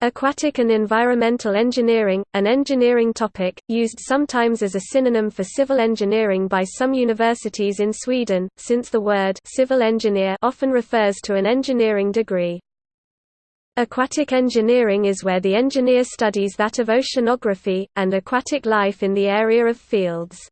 Aquatic and environmental engineering, an engineering topic, used sometimes as a synonym for civil engineering by some universities in Sweden, since the word civil engineer often refers to an engineering degree. Aquatic engineering is where the engineer studies that of oceanography, and aquatic life in the area of fields.